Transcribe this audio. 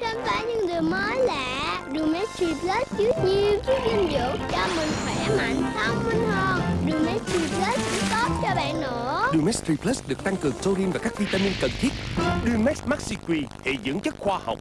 khám phá những điều mới lạ Rumetri Plus chứa nhiều chất dinh dưỡng cho mình khỏe mạnh, thông minh hơn Rumetri Plus cũng tốt cho bạn nữa Đường 3 Plus được tăng cường taurine và các vitamin cần thiết. Dumex Maxi Quy, hệ dưỡng chất khoa học.